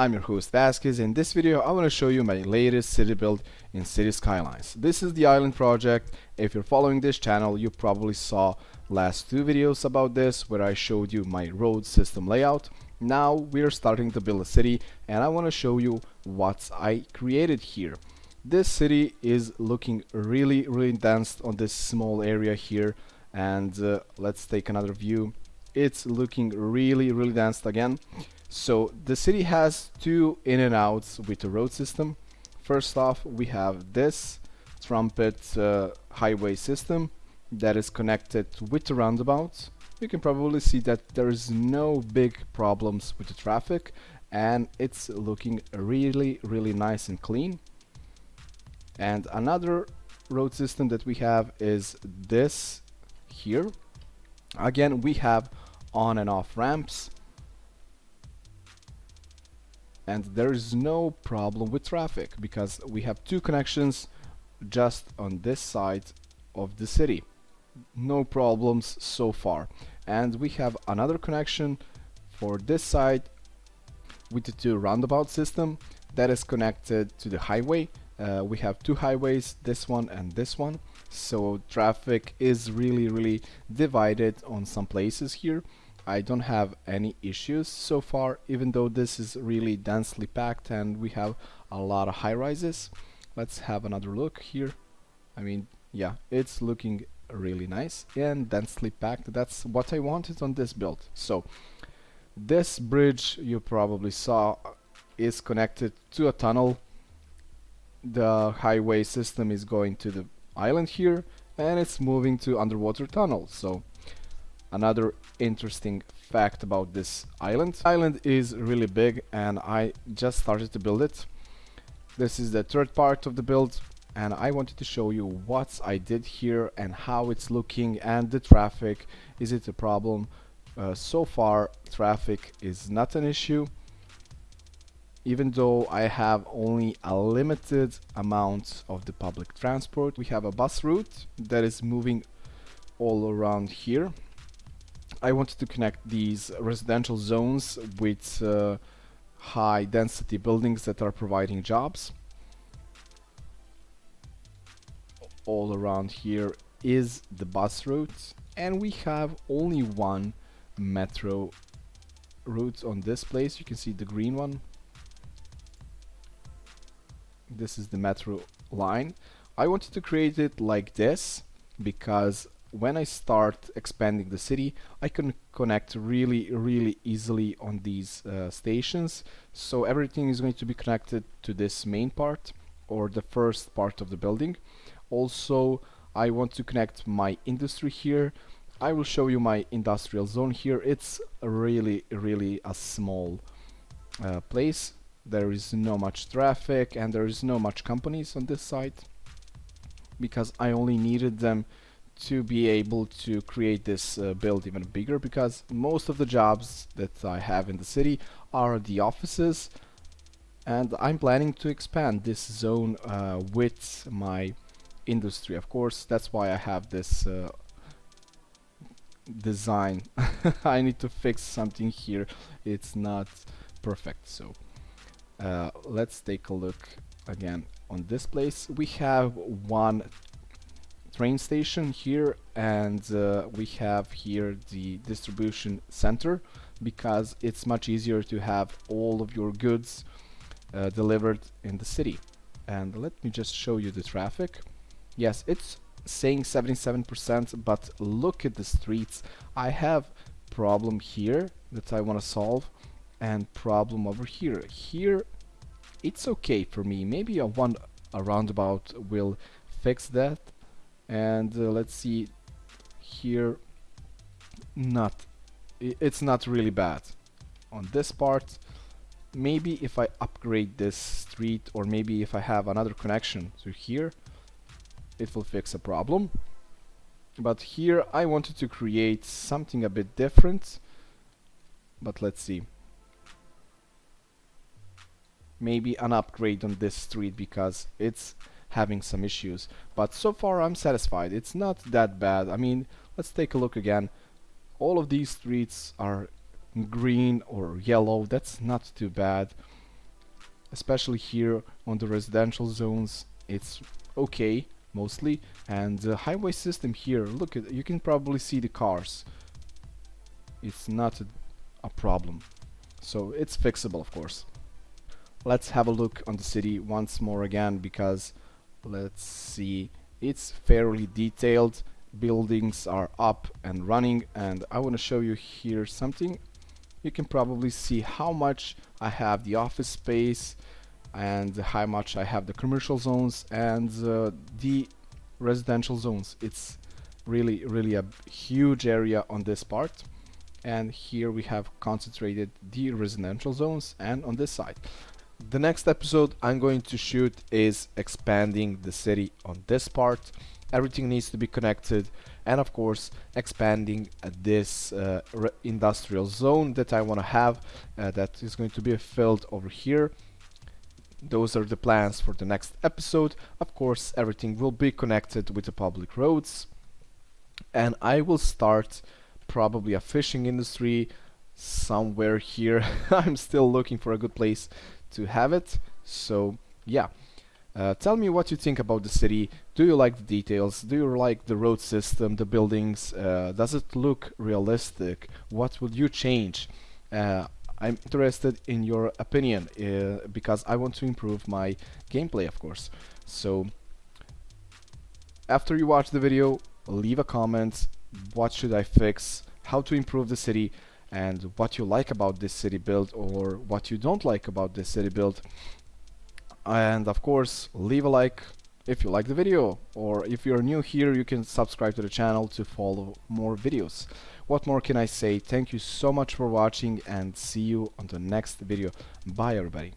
I'm your host Vasquez. In this video I want to show you my latest city build in City Skylines. This is the island project. If you're following this channel you probably saw last two videos about this where I showed you my road system layout. Now we're starting to build a city and I want to show you what I created here. This city is looking really really dense on this small area here and uh, let's take another view it's looking really really dense again so the city has two in and outs with the road system. First off we have this trumpet uh, highway system that is connected with the roundabouts you can probably see that there is no big problems with the traffic and it's looking really really nice and clean. And another road system that we have is this here. Again we have on and off ramps and there is no problem with traffic because we have two connections just on this side of the city. No problems so far. And we have another connection for this side with the two roundabout system that is connected to the highway. Uh, we have two highways this one and this one. So traffic is really really divided on some places here I don't have any issues so far even though this is really densely packed and we have a lot of high rises. Let's have another look here. I mean yeah it's looking really nice and densely packed. That's what I wanted on this build. So this bridge you probably saw is connected to a tunnel. The highway system is going to the island here and it's moving to underwater tunnel. So another interesting fact about this island. Island is really big and I just started to build it. This is the third part of the build and I wanted to show you what I did here and how it's looking and the traffic. Is it a problem? Uh, so far traffic is not an issue even though I have only a limited amount of the public transport. We have a bus route that is moving all around here I wanted to connect these residential zones with uh, high density buildings that are providing jobs. All around here is the bus route and we have only one metro route on this place. You can see the green one. This is the metro line. I wanted to create it like this because when I start expanding the city I can connect really really easily on these uh, stations. So everything is going to be connected to this main part or the first part of the building. Also I want to connect my industry here. I will show you my industrial zone here. It's really really a small uh, place. There is no much traffic and there is no much companies on this site because I only needed them to be able to create this uh, build even bigger because most of the jobs that I have in the city are the offices and I'm planning to expand this zone uh, with my industry. Of course that's why I have this uh, design. I need to fix something here. It's not perfect. So uh, let's take a look again on this place. We have one train station here and uh, we have here the distribution center because it's much easier to have all of your goods uh, delivered in the city and let me just show you the traffic yes it's saying 77% but look at the streets I have problem here that I want to solve and problem over here. Here it's okay for me. Maybe a one a roundabout will fix that. And uh, let's see here. Not. It's not really bad. On this part, maybe if I upgrade this street or maybe if I have another connection to here, it will fix a problem. But here I wanted to create something a bit different. But let's see maybe an upgrade on this street because it's having some issues. But so far I'm satisfied. It's not that bad. I mean let's take a look again. All of these streets are green or yellow. That's not too bad. Especially here on the residential zones it's okay mostly. And the highway system here look at you can probably see the cars. It's not a, a problem. So it's fixable of course. Let's have a look on the city once more again because let's see. It's fairly detailed. Buildings are up and running and I want to show you here something. You can probably see how much I have the office space and how much I have the commercial zones and uh, the residential zones. It's really really a huge area on this part. And here we have concentrated the residential zones and on this side the next episode I'm going to shoot is expanding the city on this part. Everything needs to be connected and of course expanding this uh, industrial zone that I want to have uh, that is going to be filled over here. Those are the plans for the next episode. Of course everything will be connected with the public roads. And I will start probably a fishing industry somewhere here. I'm still looking for a good place to have it so yeah uh, tell me what you think about the city. Do you like the details? Do you like the road system, the buildings? Uh, does it look realistic? What would you change? Uh, I'm interested in your opinion uh, because I want to improve my gameplay, of course. So, after you watch the video, leave a comment. What should I fix? How to improve the city? And what you like about this city build or what you don't like about this city build. And of course leave a like if you like the video or if you're new here you can subscribe to the channel to follow more videos. What more can I say? Thank you so much for watching and see you on the next video. Bye everybody